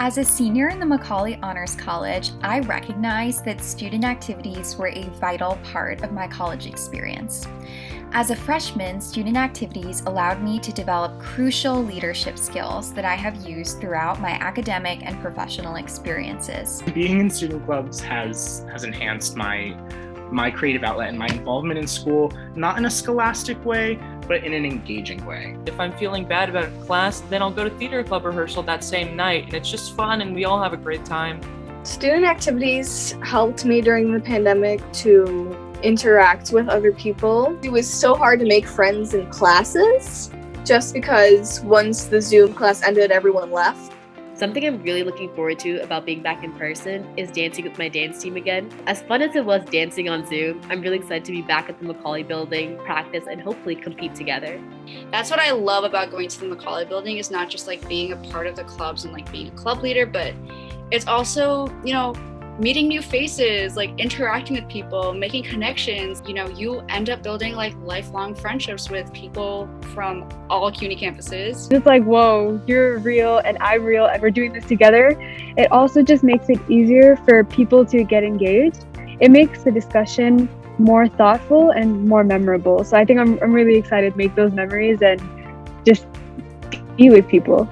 As a senior in the Macaulay Honors College, I recognize that student activities were a vital part of my college experience. As a freshman, student activities allowed me to develop crucial leadership skills that I have used throughout my academic and professional experiences. Being in student clubs has, has enhanced my my creative outlet and my involvement in school, not in a scholastic way, but in an engaging way. If I'm feeling bad about a class, then I'll go to theater club rehearsal that same night, and it's just fun and we all have a great time. Student activities helped me during the pandemic to interact with other people. It was so hard to make friends in classes just because once the Zoom class ended, everyone left. Something I'm really looking forward to about being back in person is dancing with my dance team again. As fun as it was dancing on Zoom, I'm really excited to be back at the Macaulay building, practice, and hopefully compete together. That's what I love about going to the Macaulay building is not just like being a part of the clubs and like being a club leader, but it's also, you know, meeting new faces, like interacting with people, making connections. You know, you end up building like lifelong friendships with people from all CUNY campuses. It's like, whoa, you're real and I'm real and we're doing this together. It also just makes it easier for people to get engaged. It makes the discussion more thoughtful and more memorable. So I think I'm, I'm really excited to make those memories and just be with people.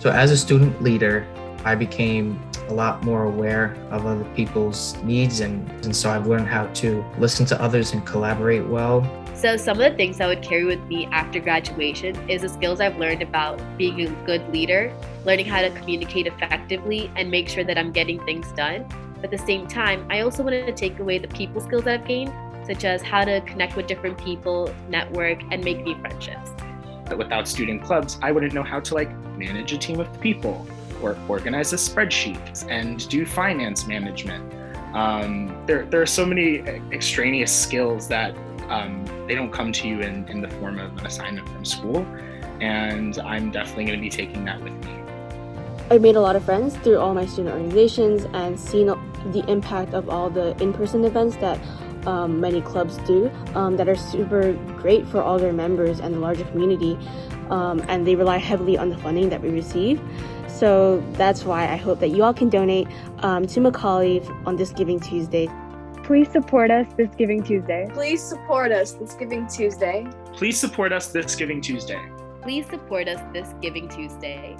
So as a student leader, I became a lot more aware of other people's needs and, and so I've learned how to listen to others and collaborate well. So some of the things I would carry with me after graduation is the skills I've learned about being a good leader, learning how to communicate effectively and make sure that I'm getting things done. But at the same time, I also wanted to take away the people skills that I've gained, such as how to connect with different people, network, and make new friendships. Without student clubs, I wouldn't know how to like manage a team of people or organize a spreadsheet and do finance management. Um, there, there are so many extraneous skills that um, they don't come to you in, in the form of an assignment from school. And I'm definitely going to be taking that with me. I made a lot of friends through all my student organizations and seen the impact of all the in-person events that um, many clubs do um, that are super great for all their members and the larger community. Um, and they rely heavily on the funding that we receive. So that's why I hope that you all can donate um, to Macaulay on this Giving Tuesday. Please support us this Giving Tuesday. Please support us this Giving Tuesday. Please support us this Giving Tuesday. Please support us this Giving Tuesday.